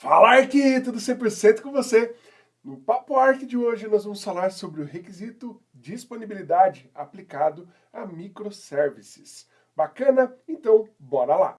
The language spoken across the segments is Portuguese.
Fala Ark, tudo 100% com você. No Papo Ark de hoje nós vamos falar sobre o requisito disponibilidade aplicado a microservices. Bacana? Então, bora lá!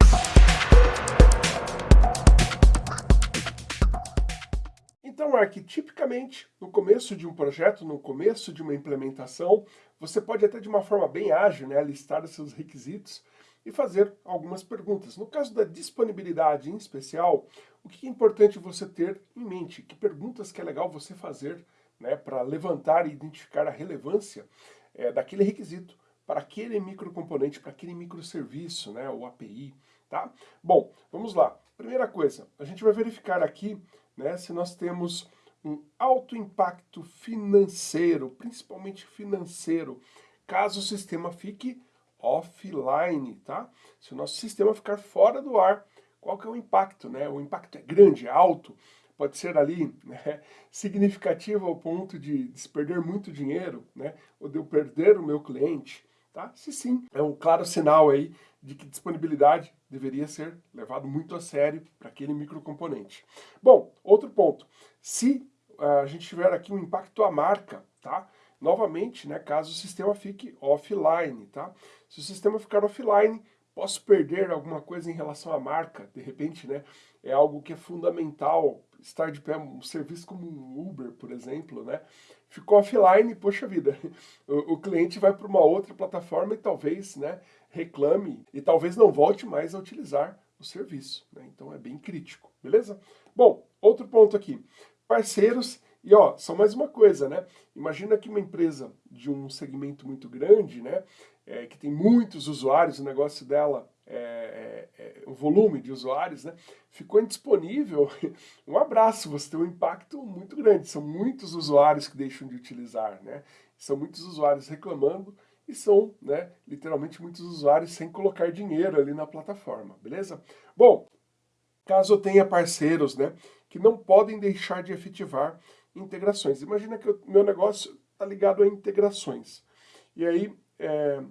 Então, Ark, tipicamente, no começo de um projeto, no começo de uma implementação, você pode até de uma forma bem ágil, né, listar os seus requisitos e fazer algumas perguntas. No caso da disponibilidade em especial, o que é importante você ter em mente? Que perguntas que é legal você fazer né, para levantar e identificar a relevância é, daquele requisito para aquele microcomponente, para aquele microserviço, né, ou API, tá? Bom, vamos lá. Primeira coisa, a gente vai verificar aqui né, se nós temos um alto impacto financeiro, principalmente financeiro, caso o sistema fique offline, tá? Se o nosso sistema ficar fora do ar, qual que é o impacto, né? O impacto é grande, é alto, pode ser ali né, significativo ao ponto de, de perder muito dinheiro, né? Ou de eu perder o meu cliente, tá? Se sim, é um claro sinal aí de que disponibilidade deveria ser levado muito a sério para aquele microcomponente. Bom, outro ponto, se uh, a gente tiver aqui um impacto à marca, tá? Novamente, né, caso o sistema fique offline, tá? Se o sistema ficar offline, posso perder alguma coisa em relação à marca, de repente, né? É algo que é fundamental, estar de pé, um serviço como um Uber, por exemplo, né? Ficou offline, poxa vida, o, o cliente vai para uma outra plataforma e talvez, né, reclame e talvez não volte mais a utilizar o serviço, né? Então é bem crítico, beleza? Bom, outro ponto aqui, parceiros e ó, só mais uma coisa, né? Imagina que uma empresa de um segmento muito grande, né? É, que tem muitos usuários, o negócio dela é, é, é, o volume de usuários, né? Ficou indisponível. Um abraço, você tem um impacto muito grande. São muitos usuários que deixam de utilizar, né? São muitos usuários reclamando e são, né, literalmente muitos usuários sem colocar dinheiro ali na plataforma, beleza? Bom, caso tenha parceiros, né, que não podem deixar de efetivar integrações. Imagina que o meu negócio está ligado a integrações. E aí, é,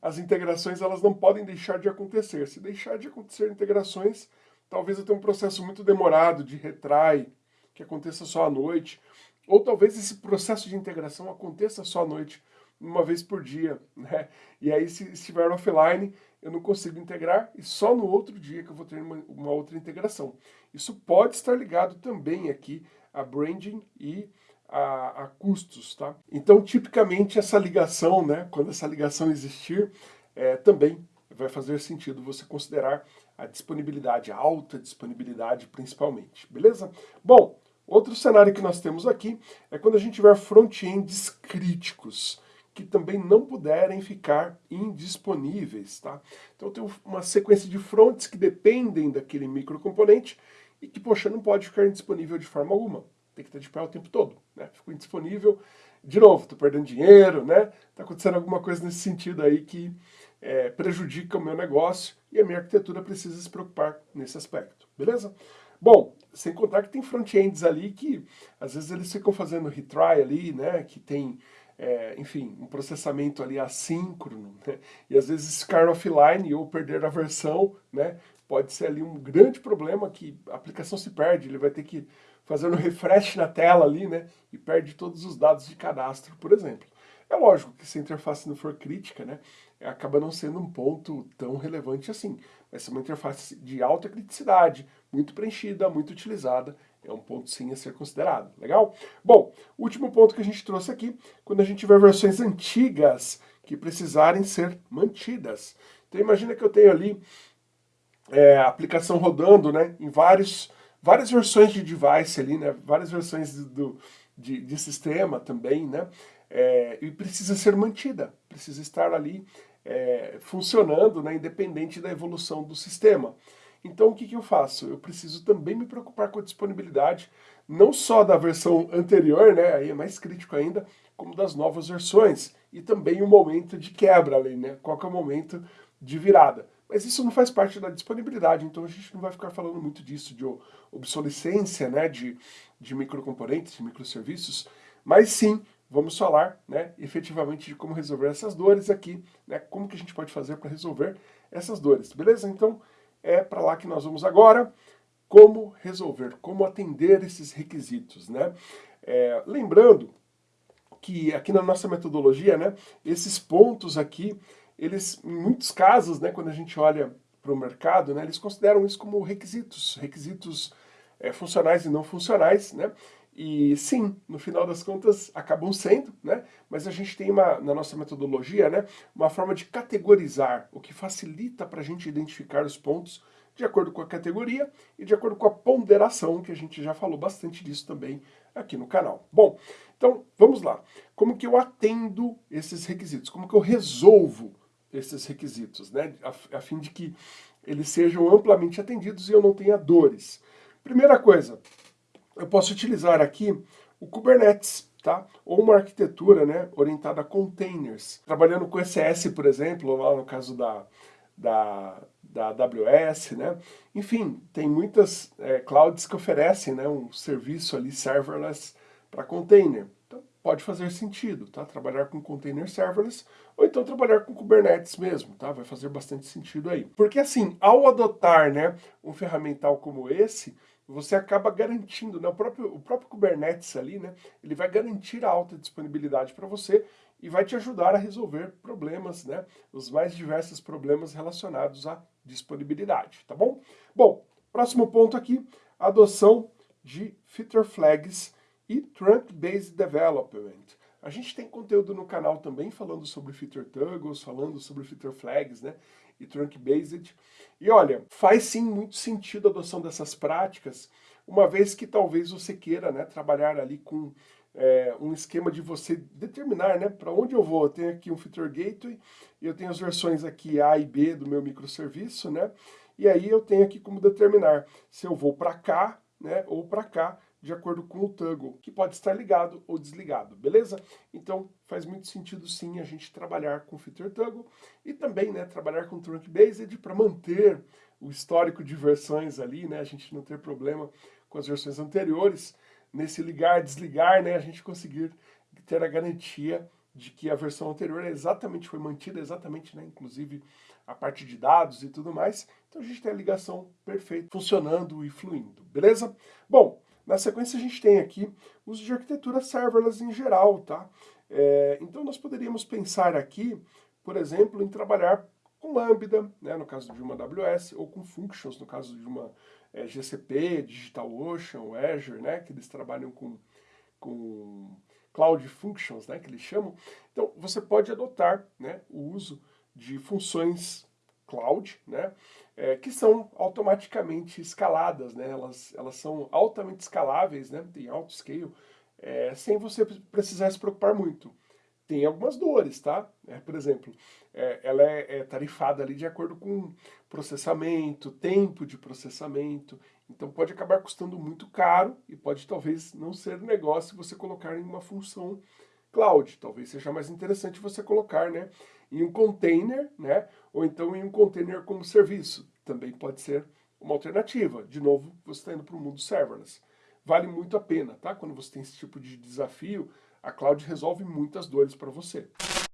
as integrações elas não podem deixar de acontecer. Se deixar de acontecer integrações, talvez eu tenha um processo muito demorado de retry, que aconteça só à noite. Ou talvez esse processo de integração aconteça só à noite, uma vez por dia. Né? E aí, se estiver offline, eu não consigo integrar e só no outro dia que eu vou ter uma, uma outra integração. Isso pode estar ligado também aqui a branding e a, a, custos, tá? Então, tipicamente, essa ligação, né, quando essa ligação existir, é, também vai fazer sentido você considerar a disponibilidade, a alta disponibilidade principalmente, beleza? Bom, outro cenário que nós temos aqui é quando a gente tiver front-ends críticos, que também não puderem ficar indisponíveis, tá? Então, tem uma sequência de fronts que dependem daquele microcomponente e que, poxa, não pode ficar indisponível de forma alguma. Tem que estar de pé o tempo todo, né? Ficou indisponível, de novo, estou perdendo dinheiro, né? Está acontecendo alguma coisa nesse sentido aí que é, prejudica o meu negócio e a minha arquitetura precisa se preocupar nesse aspecto, beleza? Bom, sem contar que tem front-ends ali que às vezes eles ficam fazendo retry ali, né? Que tem, é, enfim, um processamento ali assíncrono, né? E às vezes ficar offline ou perder a versão, né? Pode ser ali um grande problema que a aplicação se perde, ele vai ter que fazer um refresh na tela ali, né, e perde todos os dados de cadastro, por exemplo. É lógico que se a interface não for crítica, né, acaba não sendo um ponto tão relevante assim. Vai ser uma interface de alta criticidade, muito preenchida, muito utilizada, é um ponto sim a ser considerado, legal? Bom, último ponto que a gente trouxe aqui, quando a gente tiver versões antigas que precisarem ser mantidas. Então imagina que eu tenho ali é, aplicação rodando né, em vários, várias versões de device ali, né, várias versões do, de, de sistema também, né, é, e precisa ser mantida, precisa estar ali é, funcionando, né, independente da evolução do sistema. Então o que, que eu faço? Eu preciso também me preocupar com a disponibilidade, não só da versão anterior, né, aí é mais crítico ainda, como das novas versões, e também o momento de quebra ali, né, qual que é o momento de virada. Mas isso não faz parte da disponibilidade, então a gente não vai ficar falando muito disso, de obsolescência né, de, de microcomponentes, de microserviços, mas sim vamos falar né, efetivamente de como resolver essas dores aqui, né, como que a gente pode fazer para resolver essas dores, beleza? Então é para lá que nós vamos agora. como resolver, como atender esses requisitos, né? É, lembrando que aqui na nossa metodologia, né, esses pontos aqui, eles, em muitos casos, né, quando a gente olha para o mercado, né, eles consideram isso como requisitos, requisitos é, funcionais e não funcionais, né, e sim, no final das contas, acabam sendo, né? Mas a gente tem uma, na nossa metodologia, né, uma forma de categorizar, o que facilita para a gente identificar os pontos de acordo com a categoria e de acordo com a ponderação, que a gente já falou bastante disso também aqui no canal. Bom, então vamos lá. Como que eu atendo esses requisitos? Como que eu resolvo esses requisitos, né? A, a fim de que eles sejam amplamente atendidos e eu não tenha dores. Primeira coisa, eu posso utilizar aqui o Kubernetes, tá? Ou uma arquitetura né, orientada a containers. Trabalhando com ECS, por exemplo, lá no caso da, da, da AWS, né? Enfim, tem muitas é, clouds que oferecem né, um serviço ali serverless para container. Então, pode fazer sentido, tá? Trabalhar com container serverless ou então trabalhar com Kubernetes mesmo, tá? Vai fazer bastante sentido aí. Porque assim, ao adotar, né, um ferramental como esse, você acaba garantindo, né, o, próprio, o próprio Kubernetes ali, né, ele vai garantir a alta disponibilidade para você e vai te ajudar a resolver problemas, né, os mais diversos problemas relacionados à disponibilidade, tá bom? Bom, próximo ponto aqui, adoção de feature flags e trunk-based development. A gente tem conteúdo no canal também falando sobre feature toggles, falando sobre feature flags, né? E trunk-based. E olha, faz sim muito sentido a adoção dessas práticas, uma vez que talvez você queira né, trabalhar ali com é, um esquema de você determinar né, para onde eu vou. Eu tenho aqui um feature gateway, eu tenho as versões aqui A e B do meu microserviço, né? E aí eu tenho aqui como determinar se eu vou para cá né, ou para cá, de acordo com o toggle, que pode estar ligado ou desligado, beleza? Então faz muito sentido sim a gente trabalhar com feature toggle e também né, trabalhar com trunk based para manter o histórico de versões ali, né, a gente não ter problema com as versões anteriores, nesse ligar, desligar, né, a gente conseguir ter a garantia de que a versão anterior exatamente foi mantida, exatamente, né, inclusive a parte de dados e tudo mais. Então a gente tem a ligação perfeita, funcionando e fluindo, beleza? Bom, na sequência a gente tem aqui uso de arquitetura serverless em geral, tá? É, então nós poderíamos pensar aqui, por exemplo, em trabalhar com Lambda, né, no caso de uma AWS, ou com Functions, no caso de uma é, GCP, DigitalOcean, Azure, né, que eles trabalham com, com Cloud Functions, né, que eles chamam. Então você pode adotar né, o uso de funções cloud, né, é, que são automaticamente escaladas, né, elas, elas são altamente escaláveis, né, tem alto scale, é, sem você precisar se preocupar muito. Tem algumas dores, tá? É, por exemplo, é, ela é, é tarifada ali de acordo com processamento, tempo de processamento, então pode acabar custando muito caro e pode talvez não ser negócio você colocar em uma função cloud. Talvez seja mais interessante você colocar né, em um container, né, ou então em um container como serviço. Também pode ser uma alternativa. De novo, você está indo para o mundo serverless. Vale muito a pena, tá? Quando você tem esse tipo de desafio, a cloud resolve muitas dores para você.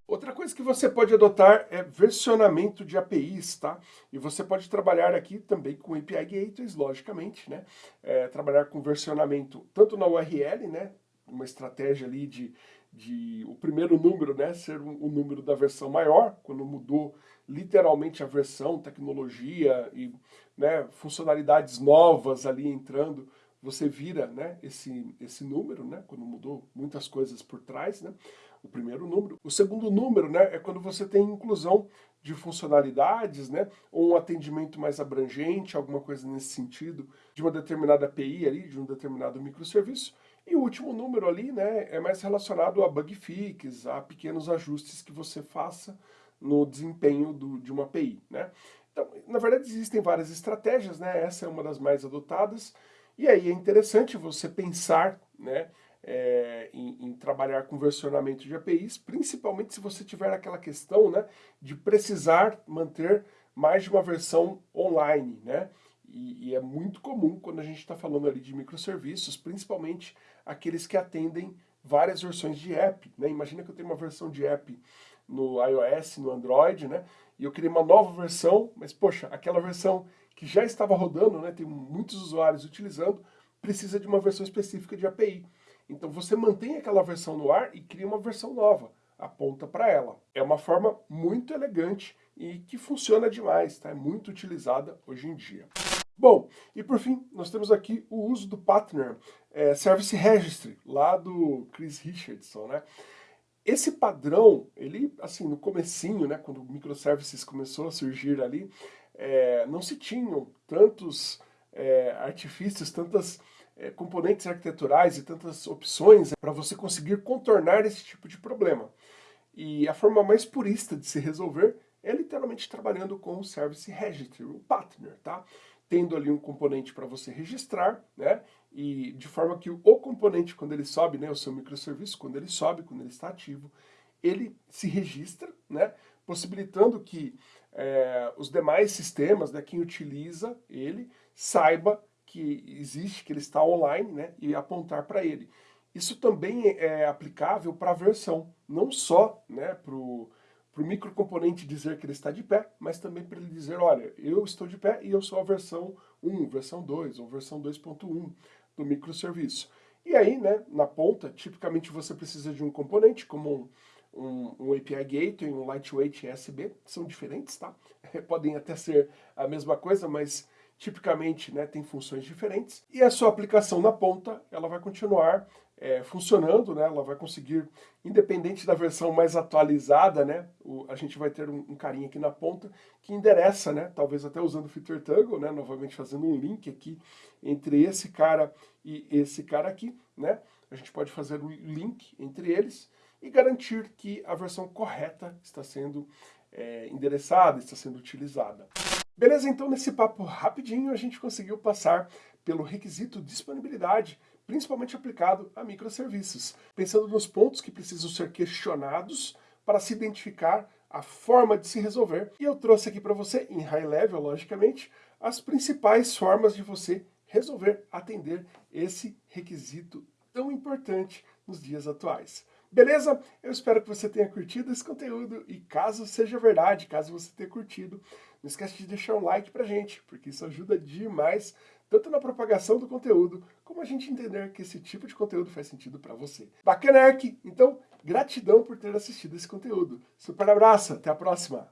Outra coisa que você pode adotar é versionamento de APIs, tá? E você pode trabalhar aqui também com API Gateways, logicamente, né? É, trabalhar com versionamento tanto na URL, né? Uma estratégia ali de de o primeiro número né, ser o um, um número da versão maior, quando mudou literalmente a versão, tecnologia e né, funcionalidades novas ali entrando, você vira né, esse, esse número, né, quando mudou muitas coisas por trás, né, o primeiro número. O segundo número né, é quando você tem inclusão de funcionalidades, né, ou um atendimento mais abrangente, alguma coisa nesse sentido, de uma determinada API ali, de um determinado microserviço. E o último número ali, né, é mais relacionado a bug fix, a pequenos ajustes que você faça no desempenho do, de uma API, né. Então, na verdade, existem várias estratégias, né, essa é uma das mais adotadas, e aí é interessante você pensar, né, é, em, em, trabalhar com versionamento de APIs, principalmente se você tiver aquela questão, né, de precisar manter mais de uma versão online, né, e, e é muito comum quando a gente está falando ali de microserviços, principalmente aqueles que atendem várias versões de app. Né? Imagina que eu tenho uma versão de app no iOS, no Android, né? e eu criei uma nova versão, mas poxa, aquela versão que já estava rodando, né, tem muitos usuários utilizando, precisa de uma versão específica de API. Então você mantém aquela versão no ar e cria uma versão nova, aponta para ela. É uma forma muito elegante e que funciona demais, tá? é muito utilizada hoje em dia. Bom, e por fim, nós temos aqui o uso do Partner é, Service Registry, lá do Chris Richardson, né? Esse padrão, ele, assim, no comecinho, né, quando o microservices começou a surgir ali, é, não se tinham tantos é, artifícios, tantas é, componentes arquiteturais e tantas opções para você conseguir contornar esse tipo de problema. E a forma mais purista de se resolver é literalmente trabalhando com o Service Registry, o Partner, tá? Tendo ali um componente para você registrar, né? E de forma que o componente, quando ele sobe, né, o seu microserviço, quando ele sobe, quando ele está ativo, ele se registra, né? Possibilitando que é, os demais sistemas, né, quem utiliza ele, saiba que existe, que ele está online, né, e apontar para ele. Isso também é aplicável para a versão, não só né, para o microcomponente dizer que ele está de pé, mas também para ele dizer, olha, eu estou de pé e eu sou a versão 1, versão 2 ou versão 2.1 do microserviço. E aí, né, na ponta, tipicamente você precisa de um componente, como um, um, um API Gateway, um Lightweight ESB, são diferentes, tá? Podem até ser a mesma coisa, mas tipicamente né, tem funções diferentes, e a sua aplicação na ponta, ela vai continuar é, funcionando, né, ela vai conseguir, independente da versão mais atualizada, né, o, a gente vai ter um, um, carinha aqui na ponta que endereça, né, talvez até usando o Feature Toggle, né, novamente fazendo um link aqui entre esse cara e esse cara aqui, né, a gente pode fazer o um link entre eles e garantir que a versão correta está sendo é, endereçada, está sendo utilizada. Beleza, então nesse papo rapidinho a gente conseguiu passar pelo requisito disponibilidade, principalmente aplicado a microserviços, pensando nos pontos que precisam ser questionados para se identificar a forma de se resolver. E eu trouxe aqui para você, em high level, logicamente, as principais formas de você resolver atender esse requisito tão importante nos dias atuais. Beleza? Eu espero que você tenha curtido esse conteúdo e caso seja verdade, caso você tenha curtido, não esquece de deixar um like pra gente, porque isso ajuda demais, tanto na propagação do conteúdo, como a gente entender que esse tipo de conteúdo faz sentido para você. Bacana, Então, gratidão por ter assistido esse conteúdo. Super abraço, até a próxima!